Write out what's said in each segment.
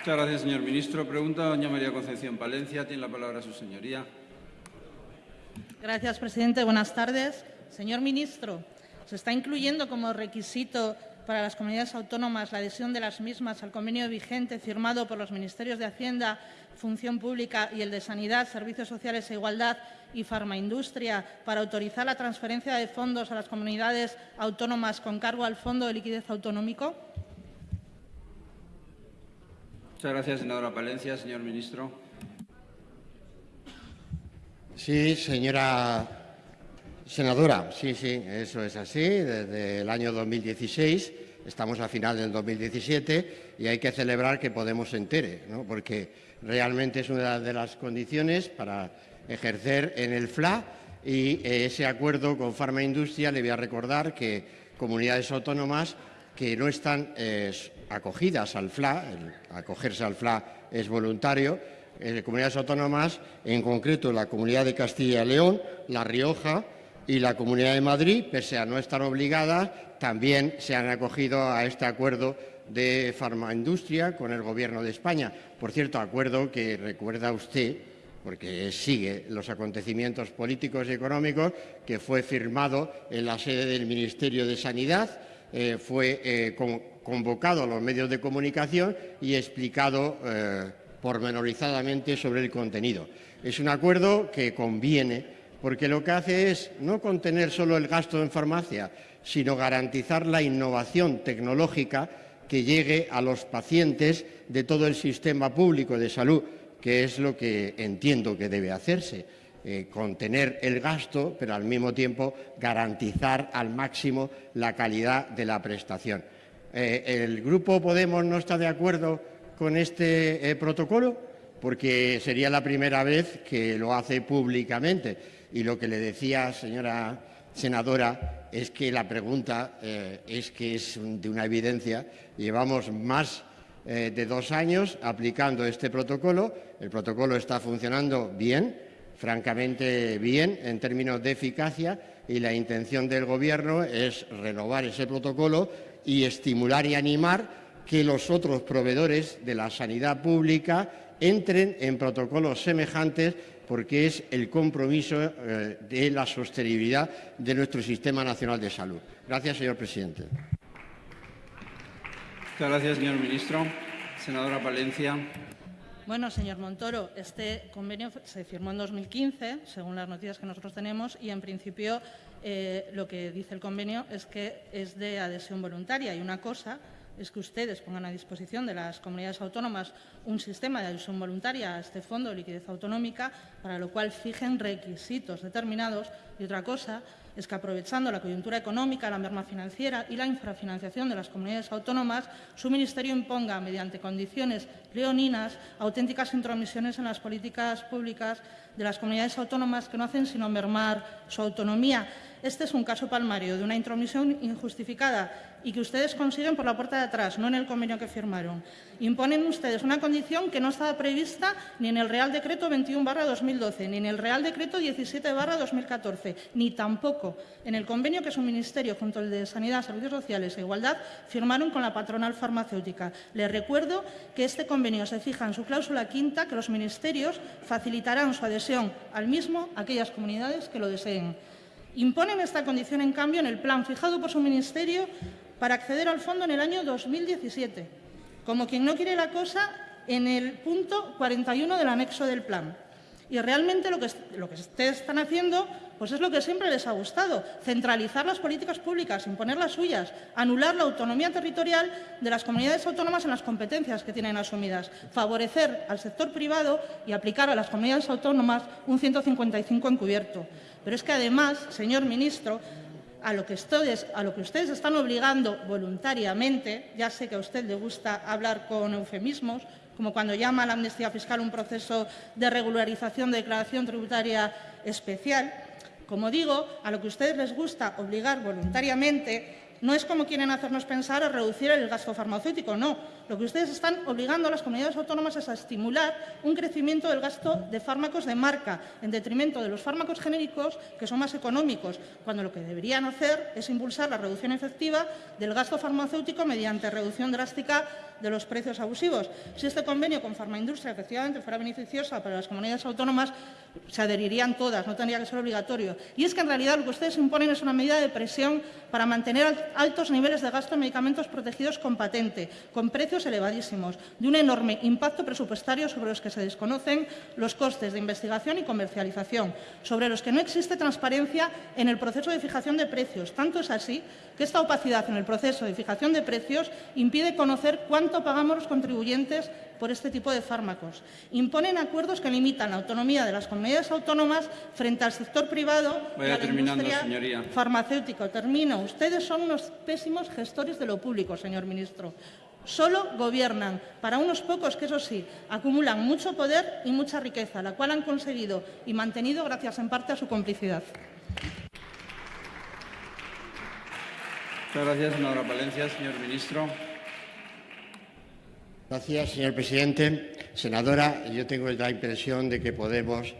Muchas gracias, señor ministro. Pregunta doña María Concepción Palencia. Tiene la palabra su señoría. Gracias, presidente. Buenas tardes. Señor ministro, se está incluyendo como requisito para las comunidades autónomas la adhesión de las mismas al convenio vigente firmado por los Ministerios de Hacienda, Función Pública y el de Sanidad, Servicios Sociales e Igualdad y Farmaindustria para autorizar la transferencia de fondos a las comunidades autónomas con cargo al Fondo de Liquidez Autonómico? Muchas gracias, senadora Palencia. Señor ministro. Sí, señora senadora, sí, sí, eso es así. Desde el año 2016 estamos a final del 2017 y hay que celebrar que Podemos se entere, ¿no? porque realmente es una de las condiciones para ejercer en el FLA y eh, ese acuerdo con Farma Industria le voy a recordar que comunidades autónomas que no están eh, acogidas al FLA, acogerse al FLA es voluntario, eh, comunidades autónomas, en concreto la Comunidad de Castilla y León, La Rioja y la Comunidad de Madrid, pese a no estar obligadas, también se han acogido a este acuerdo de farmaindustria con el Gobierno de España. Por cierto, acuerdo que recuerda usted, porque sigue los acontecimientos políticos y económicos, que fue firmado en la sede del Ministerio de Sanidad, eh, fue eh, convocado a los medios de comunicación y explicado eh, pormenorizadamente sobre el contenido. Es un acuerdo que conviene porque lo que hace es no contener solo el gasto en farmacia, sino garantizar la innovación tecnológica que llegue a los pacientes de todo el sistema público de salud, que es lo que entiendo que debe hacerse. Eh, contener el gasto, pero al mismo tiempo garantizar al máximo la calidad de la prestación. Eh, ¿El Grupo Podemos no está de acuerdo con este eh, protocolo? Porque sería la primera vez que lo hace públicamente. Y lo que le decía, señora senadora, es que la pregunta es que es de una evidencia. Llevamos más de dos años aplicando este protocolo. El protocolo está funcionando bien, francamente bien, en términos de eficacia, y la intención del Gobierno es renovar ese protocolo y estimular y animar que los otros proveedores de la sanidad pública entren en protocolos semejantes porque es el compromiso eh, de la sostenibilidad de nuestro Sistema Nacional de Salud. Gracias, señor presidente. Muchas gracias, señor ministro. Senadora Palencia. Bueno, señor Montoro, este convenio se firmó en 2015, según las noticias que nosotros tenemos, y en principio eh, lo que dice el convenio es que es de adhesión voluntaria. Y una cosa es que ustedes pongan a disposición de las comunidades autónomas un sistema de adhesión voluntaria a este fondo de liquidez autonómica, para lo cual fijen requisitos determinados. Y otra cosa es que, aprovechando la coyuntura económica, la merma financiera y la infrafinanciación de las comunidades autónomas, su Ministerio imponga, mediante condiciones leoninas, auténticas intromisiones en las políticas públicas de las comunidades autónomas que no hacen sino mermar su autonomía. Este es un caso palmario de una intromisión injustificada y que ustedes consiguen por la puerta de atrás, no en el convenio que firmaron. Imponen ustedes una condición que no estaba prevista ni en el Real Decreto 21-2012, ni en el Real Decreto 17-2014, ni tampoco en el convenio que su Ministerio, junto al de Sanidad, Servicios Sociales e Igualdad, firmaron con la patronal farmacéutica. Les recuerdo que este convenio se fija en su cláusula quinta que los ministerios facilitarán su adhesión al mismo a aquellas comunidades que lo deseen. Imponen esta condición, en cambio, en el plan fijado por su Ministerio para acceder al fondo en el año 2017, como quien no quiere la cosa en el punto 41 del anexo del plan. Y realmente lo que, ustedes están haciendo pues es lo que siempre les ha gustado, centralizar las políticas públicas, imponer las suyas, anular la autonomía territorial de las comunidades autónomas en las competencias que tienen asumidas, favorecer al sector privado y aplicar a las comunidades autónomas un 155 encubierto. Pero es que además, señor ministro, a lo que ustedes están obligando voluntariamente, ya sé que a usted le gusta hablar con eufemismos, como cuando llama a la amnistía fiscal un proceso de regularización de declaración tributaria especial, como digo, a lo que a ustedes les gusta obligar voluntariamente no es como quieren hacernos pensar a reducir el gasto farmacéutico, no. Lo que ustedes están obligando a las comunidades autónomas es a estimular un crecimiento del gasto de fármacos de marca en detrimento de los fármacos genéricos que son más económicos, cuando lo que deberían hacer es impulsar la reducción efectiva del gasto farmacéutico mediante reducción drástica de los precios abusivos. Si este convenio con Farmaindustria efectivamente fuera beneficiosa para las comunidades autónomas, se adherirían todas, no tendría que ser obligatorio. Y es que en realidad lo que ustedes imponen es una medida de presión para mantener altos niveles de gasto en medicamentos protegidos con patente, con precios elevadísimos, de un enorme impacto presupuestario sobre los que se desconocen los costes de investigación y comercialización, sobre los que no existe transparencia en el proceso de fijación de precios. Tanto es así que esta opacidad en el proceso de fijación de precios impide conocer cuánto pagamos los contribuyentes por este tipo de fármacos. Imponen acuerdos que limitan la autonomía de las comunidades autónomas frente al sector privado Vaya y a la industria señoría. farmacéutica. Termino. Ustedes son unos pésimos gestores de lo público, señor ministro. Solo gobiernan para unos pocos que, eso sí, acumulan mucho poder y mucha riqueza, la cual han conseguido y mantenido gracias en parte a su complicidad. Muchas gracias, senadora Palencia. Señor ministro. Gracias, señor presidente. Senadora, yo tengo la impresión de que Podemos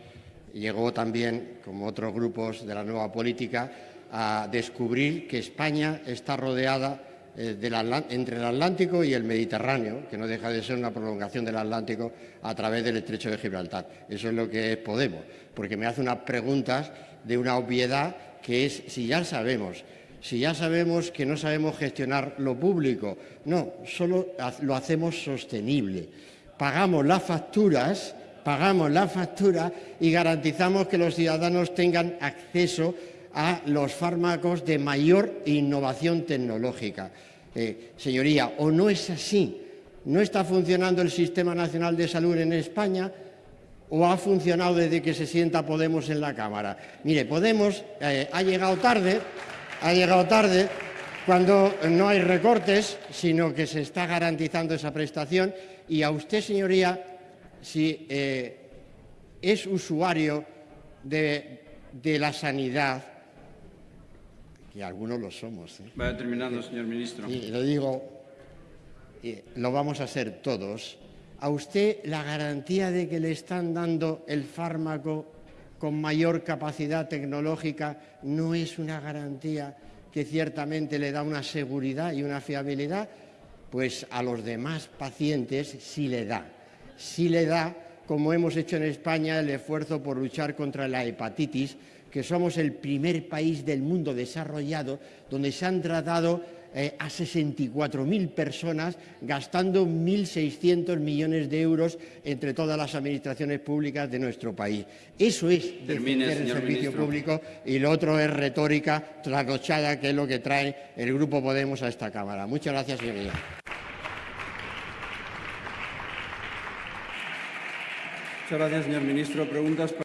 llegó también, como otros grupos de la nueva política, a descubrir que España está rodeada eh, entre el Atlántico y el Mediterráneo, que no deja de ser una prolongación del Atlántico a través del estrecho de Gibraltar. Eso es lo que es Podemos, porque me hace unas preguntas de una obviedad que es si ya sabemos si ya sabemos que no sabemos gestionar lo público, no, solo lo hacemos sostenible. Pagamos las facturas, pagamos las facturas y garantizamos que los ciudadanos tengan acceso a los fármacos de mayor innovación tecnológica. Eh, señoría, o no es así, no está funcionando el Sistema Nacional de Salud en España, o ha funcionado desde que se sienta Podemos en la Cámara. Mire, Podemos eh, ha llegado tarde, ha llegado tarde cuando no hay recortes, sino que se está garantizando esa prestación. Y a usted, señoría, si eh, es usuario de, de la sanidad, que algunos lo somos, ¿eh? Vaya terminando, señor ministro. y lo digo, y lo vamos a hacer todos, a usted la garantía de que le están dando el fármaco con mayor capacidad tecnológica no es una garantía que ciertamente le da una seguridad y una fiabilidad, pues a los demás pacientes sí le da. Sí le da, como hemos hecho en España, el esfuerzo por luchar contra la hepatitis, que somos el primer país del mundo desarrollado donde se han tratado eh, a 64.000 personas gastando 1.600 millones de euros entre todas las administraciones públicas de nuestro país. Eso es Termine, defender el servicio ministro. público y lo otro es retórica trasnochada, que es lo que trae el Grupo Podemos a esta Cámara. Muchas gracias, señoría. Muchas gracias, señor ministro. Preguntas.